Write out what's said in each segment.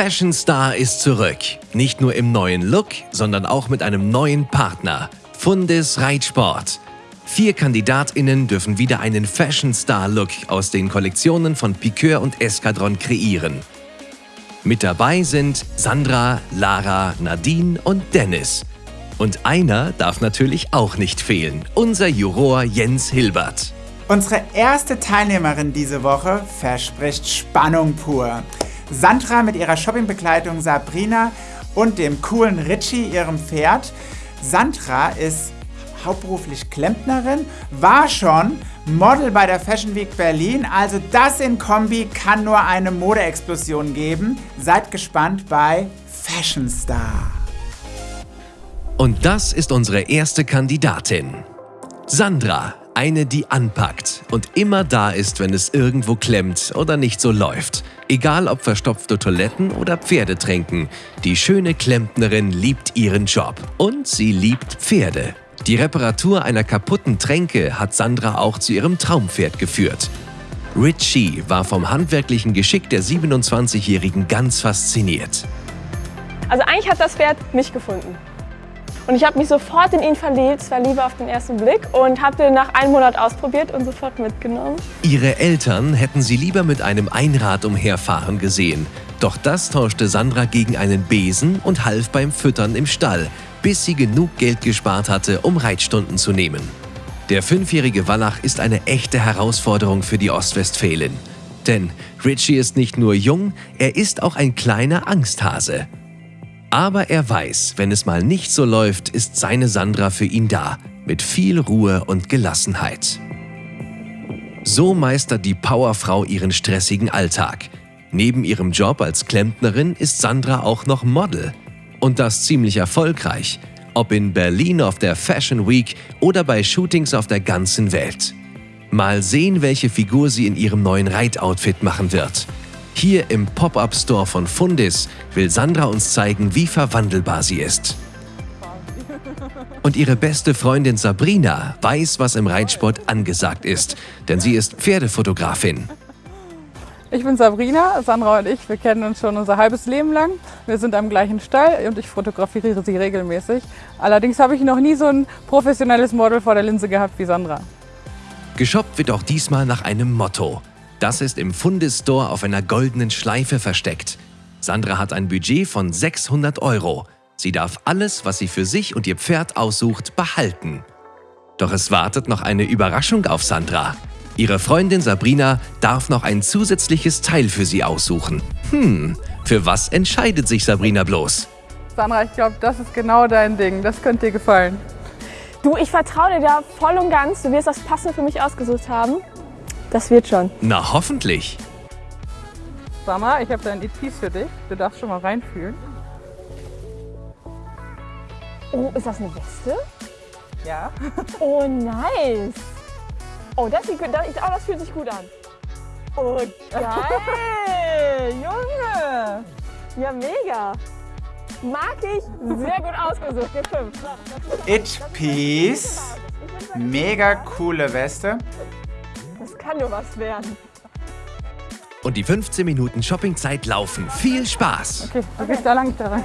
Fashion Star ist zurück. Nicht nur im neuen Look, sondern auch mit einem neuen Partner. Fundis Reitsport. Vier KandidatInnen dürfen wieder einen Fashion Star Look aus den Kollektionen von Piqueur und Escadron kreieren. Mit dabei sind Sandra, Lara, Nadine und Dennis. Und einer darf natürlich auch nicht fehlen, unser Juror Jens Hilbert. Unsere erste Teilnehmerin diese Woche verspricht Spannung pur. Sandra mit ihrer Shoppingbegleitung Sabrina und dem coolen Richie, ihrem Pferd. Sandra ist hauptberuflich Klempnerin, war schon Model bei der Fashion Week Berlin. Also das in Kombi kann nur eine Modeexplosion geben. Seid gespannt bei Fashion Star. Und das ist unsere erste Kandidatin. Sandra, eine, die anpackt und immer da ist, wenn es irgendwo klemmt oder nicht so läuft. Egal ob verstopfte Toiletten oder Pferdetränken, die schöne Klempnerin liebt ihren Job und sie liebt Pferde. Die Reparatur einer kaputten Tränke hat Sandra auch zu ihrem Traumpferd geführt. Richie war vom handwerklichen Geschick der 27-Jährigen ganz fasziniert. Also eigentlich hat das Pferd mich gefunden. Und ich habe mich sofort in ihn verliebt, es war Liebe auf den ersten Blick und habe den nach einem Monat ausprobiert und sofort mitgenommen. Ihre Eltern hätten sie lieber mit einem Einrad umherfahren gesehen. Doch das tauschte Sandra gegen einen Besen und half beim Füttern im Stall, bis sie genug Geld gespart hatte, um Reitstunden zu nehmen. Der fünfjährige Wallach ist eine echte Herausforderung für die Ostwestfälin. Denn Richie ist nicht nur jung, er ist auch ein kleiner Angsthase. Aber er weiß, wenn es mal nicht so läuft, ist seine Sandra für ihn da, mit viel Ruhe und Gelassenheit. So meistert die Powerfrau ihren stressigen Alltag. Neben ihrem Job als Klempnerin ist Sandra auch noch Model. Und das ziemlich erfolgreich, ob in Berlin auf der Fashion Week oder bei Shootings auf der ganzen Welt. Mal sehen, welche Figur sie in ihrem neuen Reitoutfit machen wird. Hier im Pop-Up-Store von Fundis will Sandra uns zeigen, wie verwandelbar sie ist. Und ihre beste Freundin Sabrina weiß, was im Reitsport angesagt ist, denn sie ist Pferdefotografin. Ich bin Sabrina, Sandra und ich, wir kennen uns schon unser halbes Leben lang. Wir sind am gleichen Stall und ich fotografiere sie regelmäßig. Allerdings habe ich noch nie so ein professionelles Model vor der Linse gehabt wie Sandra. Geshoppt wird auch diesmal nach einem Motto. Das ist im Fundestore auf einer goldenen Schleife versteckt. Sandra hat ein Budget von 600 Euro. Sie darf alles, was sie für sich und ihr Pferd aussucht, behalten. Doch es wartet noch eine Überraschung auf Sandra. Ihre Freundin Sabrina darf noch ein zusätzliches Teil für sie aussuchen. Hm, für was entscheidet sich Sabrina bloß? Sandra, ich glaube, das ist genau dein Ding. Das könnte dir gefallen. Du, ich vertraue dir da voll und ganz. Du wirst das Passende für mich ausgesucht haben. Das wird schon. Na, hoffentlich. Sandra, ich habe da ein Etui für dich. Du darfst schon mal reinfühlen. Oh, ist das eine Weste? Ja. Oh, nice. Oh, das, sieht, das, oh, das fühlt sich gut an. Oh, geil. Junge. Ja, mega. Mag ich. Sehr gut ausgesucht. Hier fünf. It Peace. Mega coole Weste. Das kann nur was werden. Und die 15 Minuten Shoppingzeit laufen. Viel Spaß! Okay, du gehst da lang, ich da rein.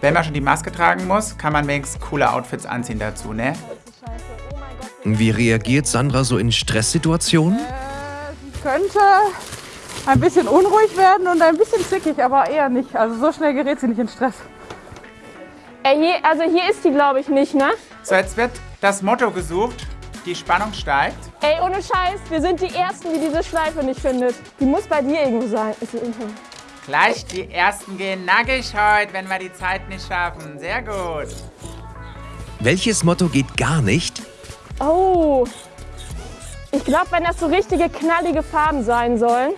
Wenn man schon die Maske tragen muss, kann man wenigstens coole Outfits anziehen dazu, ne? Wie reagiert Sandra so in Stresssituationen? Äh, sie könnte ein bisschen unruhig werden und ein bisschen zickig, aber eher nicht. Also so schnell gerät sie nicht in Stress. Ey, hier, also hier ist die, glaube ich, nicht, ne? So, jetzt wird das Motto gesucht. Die Spannung steigt. Ey, ohne Scheiß, wir sind die Ersten, die diese Schleife nicht findet. Die muss bei dir irgendwo sein. Ist sie irgendwo? Gleich die Ersten gehen nackig heute, wenn wir die Zeit nicht schaffen. Sehr gut. Welches Motto geht gar nicht? Oh, ich glaube, wenn das so richtige knallige Farben sein sollen,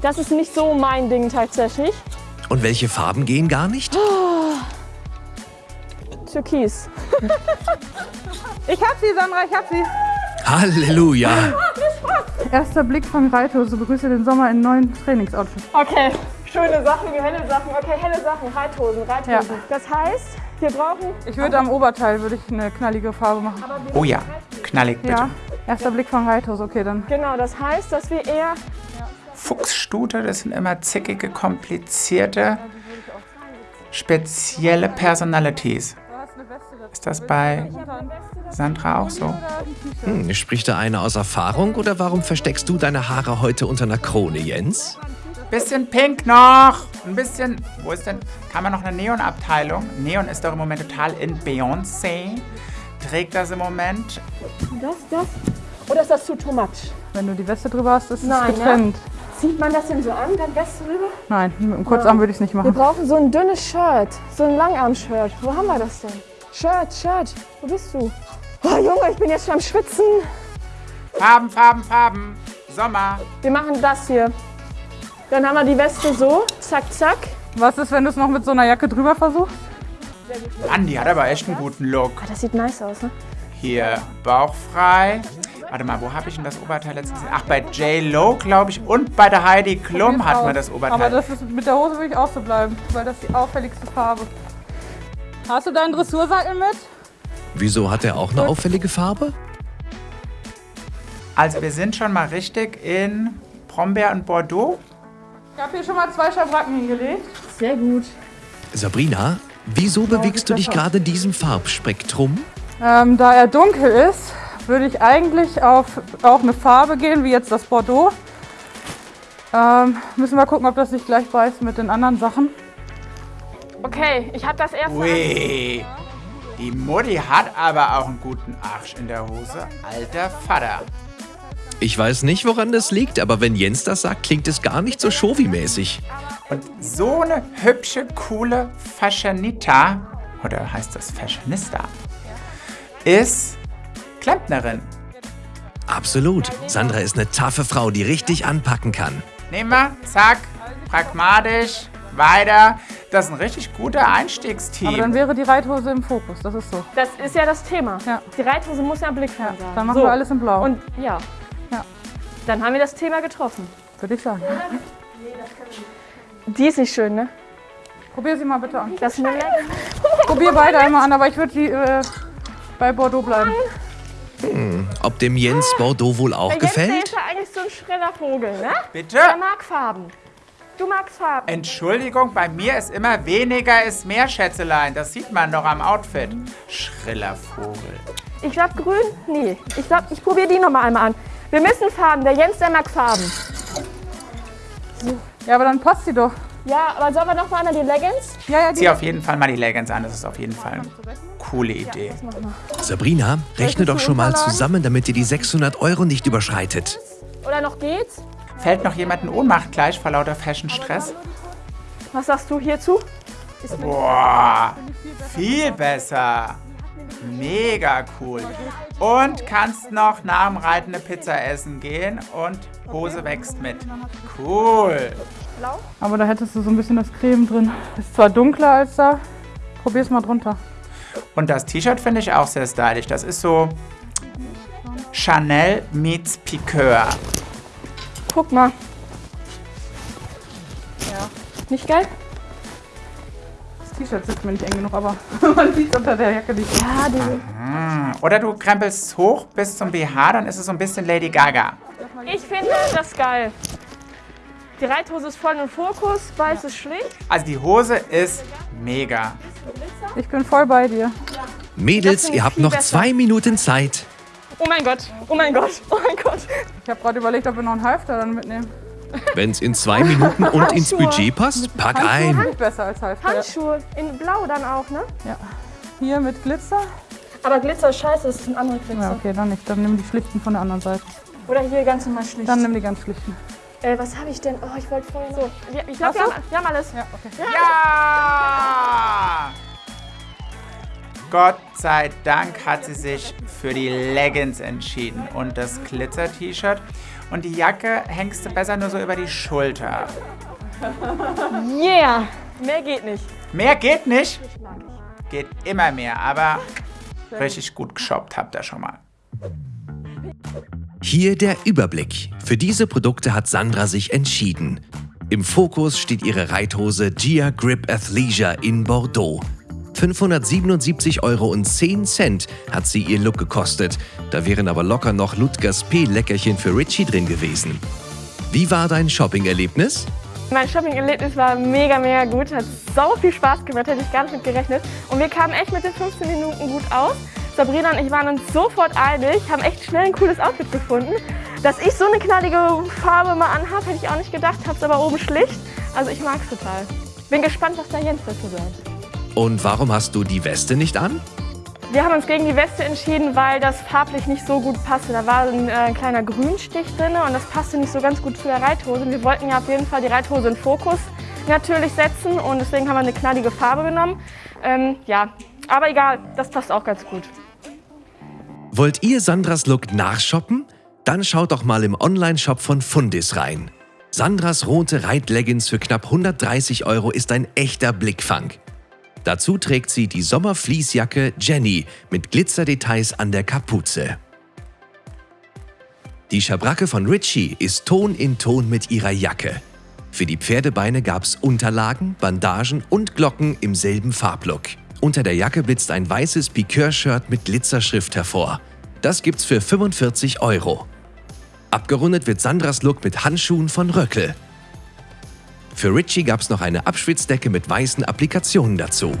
das ist nicht so mein Ding tatsächlich. Und welche Farben gehen gar nicht? Türkis. Ich hab sie, Sandra, ich hab sie. Halleluja! Erster Blick von Reithose begrüße den Sommer in neuen Trainingsoutfit. Okay, schöne Sachen, helle Sachen. Okay, helle Sachen, Reithosen, Reithosen. Ja. Das heißt, wir brauchen... Ich würde am Oberteil würde ich eine knallige Farbe machen. Oh ja, knallig bitte. Ja, erster Blick von Reithose, okay, dann. Genau, das heißt, dass wir eher Fuchsstute. Das sind immer zickige, komplizierte, spezielle Personalities. Ist das bei Sandra auch so? Hm, spricht da einer aus Erfahrung oder warum versteckst du deine Haare heute unter einer Krone, Jens? Bisschen pink noch. Ein bisschen. Wo ist denn. Kann man noch eine Neon-Abteilung? Neon ist doch im Moment total in Beyoncé. Trägt das im Moment. Das, das. Oder ist das zu too much? Wenn du die Weste drüber hast, ist es Nein, ne? getrennt. Zieht man das denn so an, dann Weste rüber? Nein, mit dem Kurzarm würde ich es nicht Wir machen. brauchen so ein dünnes Shirt. So ein Langarm-Shirt. Wo haben wir das denn? Shirt, Shirt. Wo bist du? Oh, Junge, ich bin jetzt schon am Schwitzen. Farben, Farben, Farben. Sommer. Wir machen das hier. Dann haben wir die Weste so. Zack, zack. Was ist, wenn du es noch mit so einer Jacke drüber versuchst? Andi hat aber echt einen guten Look. Oh, das sieht nice aus, ne? Hier, bauchfrei. Warte mal, wo habe ich denn das Oberteil letztens gesehen? Ach, bei J-Lo, glaube ich. Und bei der Heidi Klum hat man das Aber Oberteil. das ist, mit der Hose würde ich auch so bleiben, weil das ist die auffälligste Farbe. Hast du deinen Dressursattel mit? Wieso hat er auch eine auffällige Farbe? Also wir sind schon mal richtig in Brombeer und Bordeaux. Ich habe hier schon mal zwei Schabracken hingelegt. Sehr gut. Sabrina, wieso bewegst du dich gerade in diesem Farbspektrum? Ähm, da er dunkel ist, würde ich eigentlich auf auch eine Farbe gehen, wie jetzt das Bordeaux. Ähm, müssen wir gucken, ob das nicht gleich beißt mit den anderen Sachen. Okay, ich habe das erste. Ui, die Mutti hat aber auch einen guten Arsch in der Hose. Alter Vater. Ich weiß nicht, woran das liegt, aber wenn Jens das sagt, klingt es gar nicht so Shovi-mäßig. Und so eine hübsche, coole Fashionista, oder heißt das Fashionista, ist Klempnerin. Absolut. Sandra ist eine taffe Frau, die richtig anpacken kann. Nehmen wir, zack, pragmatisch, weiter. Das ist ein richtig guter Einstiegsteam. Aber dann wäre die Reithose im Fokus, das ist so. Das ist ja das Thema. Ja. Die Reithose muss ja im Blick sein. Dann machen wir alles in Blau, Und ja. Ja. Dann haben wir das Thema getroffen. würde ich sagen. Die ist nicht schön, ne? Probier sie mal bitte an. Das ist. Probier beide einmal an, aber ich würde die äh, bei Bordeaux bleiben. Ob dem Jens Bordeaux wohl auch Der Jens, der gefällt? ist ja eigentlich so ein schneller Vogel, ne? Bitte? Der mag Farben. Du magst Farben. Entschuldigung, bei mir ist immer weniger ist mehr, Schätzelein. Das sieht man doch am Outfit. Schriller Vogel. Ich glaube grün? Nee. Ich glaube, ich probiere die noch mal einmal an. Wir müssen Farben. Der Jens, der mag Farben. Ja, aber dann passt sie doch. Ja, aber sollen wir noch mal an die Leggings? Ja, ja, die Zieh auf jeden Fall mal die Leggings an. Das ist auf jeden Fall eine coole Idee. Sabrina, rechne doch schon mal zusammen, damit ihr die 600 Euro nicht überschreitet. Oder noch geht's? Fällt noch jemand in Ohnmacht gleich vor lauter Fashion-Stress? Was sagst du hierzu? Boah, viel besser. Mega cool. Und kannst noch nach dem Reiten eine Pizza essen gehen und Hose wächst mit. Cool. Aber da hättest du so ein bisschen das Creme drin. Ist zwar dunkler als da. Probier's mal drunter. Und das T-Shirt finde ich auch sehr stylisch. Das ist so Chanel meets Piqueur. Guck mal. Ja. Nicht geil? Das T-Shirt sitzt mir nicht eng genug, aber man sieht unter der Jacke nicht. Ja, die. Oder du krempelst es hoch bis zum BH, dann ist es so ein bisschen Lady Gaga. Ich finde das geil. Die Reithose ist voll im Fokus, weiß ist schlicht. Also die Hose ist mega. Ich bin voll bei dir. Mädels, ihr habt noch besser. zwei Minuten Zeit. Oh mein Gott, oh mein Gott, oh mein Gott. Ich habe gerade überlegt, ob wir noch einen Halfter dann mitnehmen. Wenn's in zwei Minuten und ins Budget passt, pack ein. Hand besser als Halfter. Handschuhe in blau dann auch, ne? Hier mit Glitzer. Aber Glitzer ist scheiße, das ist ein anderer Glitzer. Ja, okay, dann nicht. Dann nimm die schlichten von der anderen Seite. Oder hier ganz normal schlicht. Dann nimm die ganz schlichten. äh, was habe ich denn? Oh, ich wollte vorher noch. So, ich glaube, wir, haben- wir haben alles. Ja, okay. Ja! Gott sei Dank hat sie sich für die Leggings entschieden und das Glitzer-T-Shirt. Und die Jacke hängst du besser nur so über die Schulter. Yeah! Mehr geht nicht. Mehr geht nicht. Mag ich. Geht immer mehr, aber richtig gut geshoppt habt ihr schon mal. Hier der Überblick. Für diese Produkte hat Sandra sich entschieden. Im Fokus steht ihre Reithose Gia Grip Athleisure in Bordeaux. 577,10 Euro hat sie ihr Look gekostet. Da wären aber locker noch Ludgers P-Leckerchen für Richie drin gewesen. Wie war dein Shopping-Erlebnis? Mein Shopping-Erlebnis war mega, mega gut. Hat so viel Spaß gemacht, hätte ich gar nicht mit gerechnet. Und wir kamen echt mit den 15 Minuten gut aus. Sabrina und ich waren uns sofort einig, haben echt schnell ein cooles Outfit gefunden. Dass ich so eine knallige Farbe mal anhabe, hätte ich auch nicht gedacht, hab's aber oben schlicht. Also ich mag's total. Bin gespannt, was der Jens dazu sagt. Und warum hast du die Weste nicht an? Wir haben uns gegen die Weste entschieden, weil das farblich nicht so gut passte. Da war ein, äh, ein kleiner Grünstich drin und das passte nicht so ganz gut zu der Reithose. Wir wollten ja auf jeden Fall die Reithose in Fokus natürlich setzen und deswegen haben wir eine knallige Farbe genommen. Ähm, ja, aber egal, das passt auch ganz gut. Wollt ihr Sandras Look nachshoppen? Dann schaut doch mal im Online-Shop von Fundis rein. Sandras rote Reitleggings für knapp 130 Euro ist ein echter Blickfang. Dazu trägt sie die Sommerfließjacke Jenny mit Glitzerdetails an der Kapuze. Die Schabracke von Richie ist Ton in Ton mit ihrer Jacke. Für die Pferdebeine gab's Unterlagen, Bandagen und Glocken im selben Farblook. Unter der Jacke blitzt ein weißes Piqueur-Shirt mit Glitzerschrift hervor. Das gibt's für 45 Euro. Abgerundet wird Sandras Look mit Handschuhen von Röckel. Für Richie gab's noch eine Abschwitzdecke mit weißen Applikationen dazu.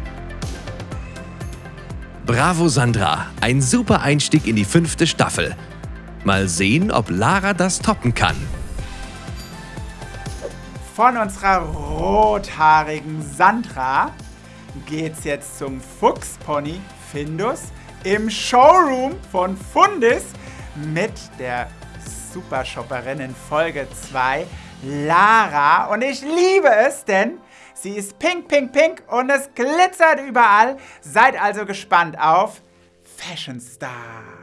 Bravo Sandra, ein super Einstieg in die fünfte Staffel. Mal sehen, ob Lara das toppen kann. Von unserer rothaarigen Sandra geht's jetzt zum Fuchspony Findus im Showroom von Fundis mit der Supershopperin in Folge 2, Lara. Und ich liebe es, denn sie ist pink, pink, pink und es glitzert überall. Seid also gespannt auf Fashion Star.